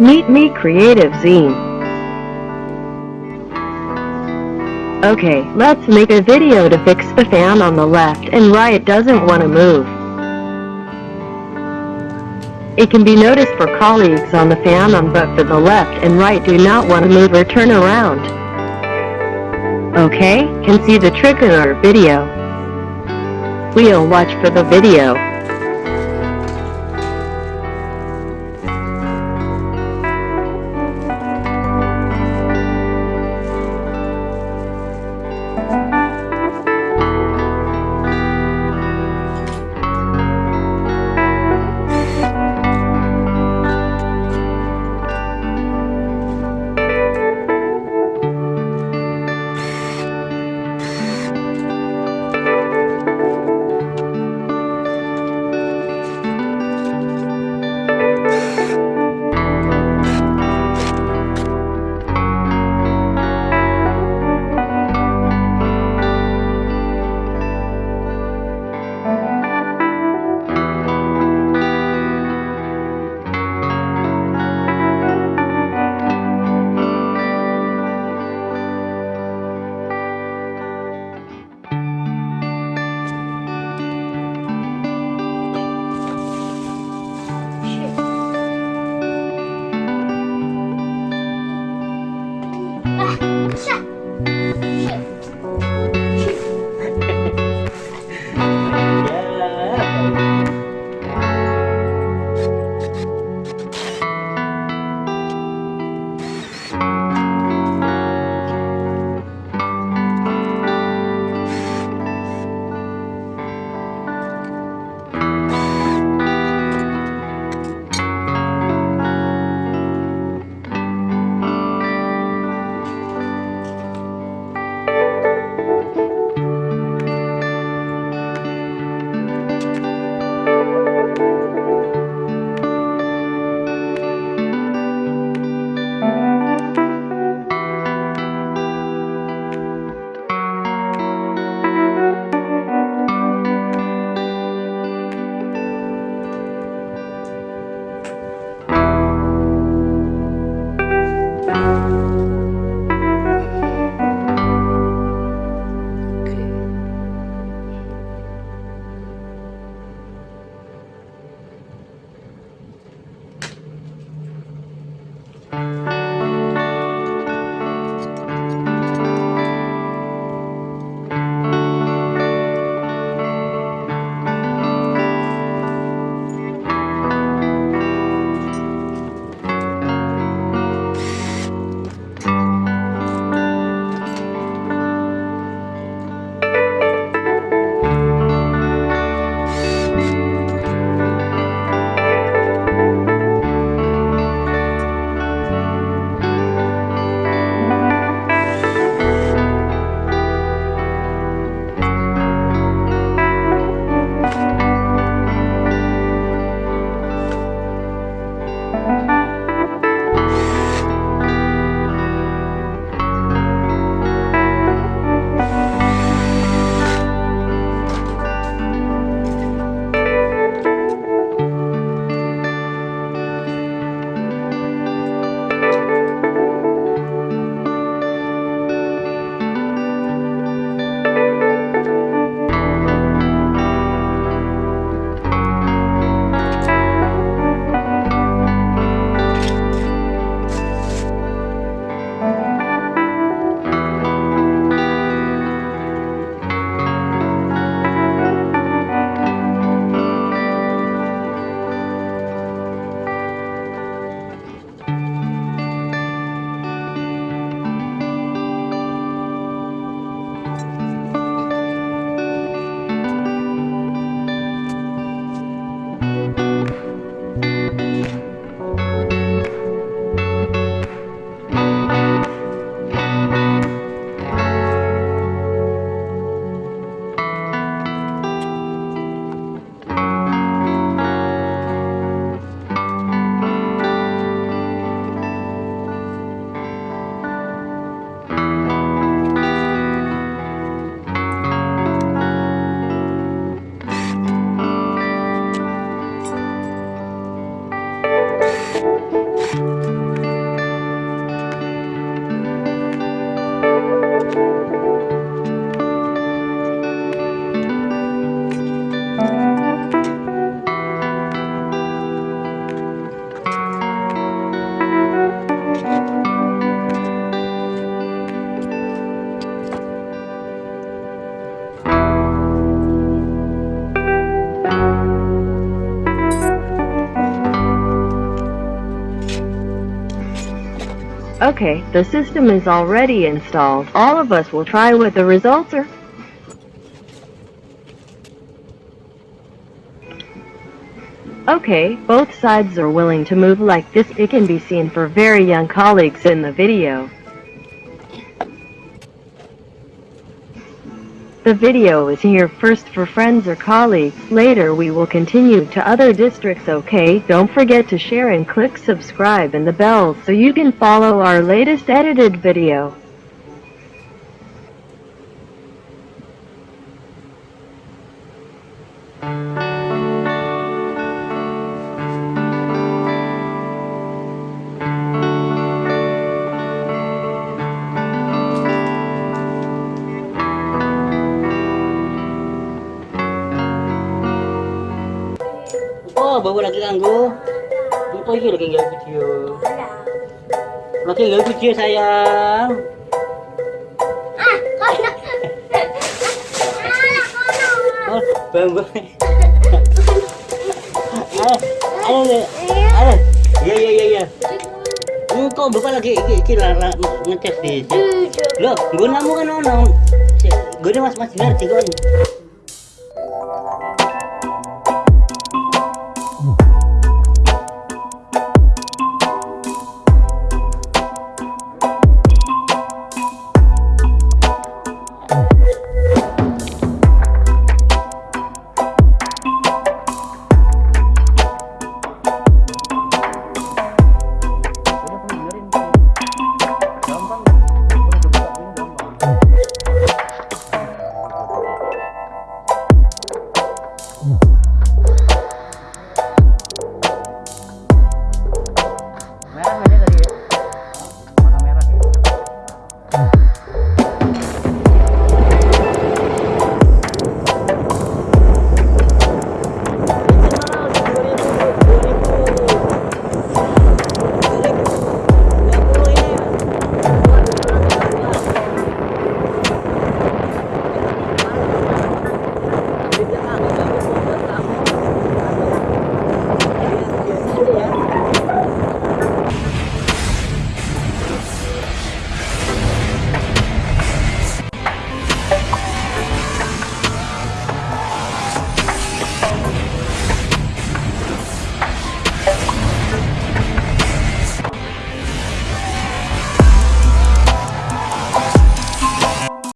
Meet Me Creative Zine. Okay, let's make a video to fix the fan on the left and right doesn't want to move. It can be noticed for colleagues on the fan on but for the left and right do not want to move or turn around. Okay, can see the trick in our video. We'll watch for the video. Okay, the system is already installed. All of us will try what the results are. Okay, both sides are willing to move like this. It can be seen for very young colleagues in the video. The video is here first for friends or colleagues. Later we will continue to other districts okay? Don't forget to share and click subscribe and the bell so you can follow our latest edited video. Bawa lagi kanggo, itu lagi lagi nggak video? Lagi nggak video sayang. Ah kono. Eh, eh, eh, oh bambu Ayo, ayo, ayo, ya ya ya ya kok bapak lagi iki ngecek di loh gue namu kan ono. Gue mas mas benar sih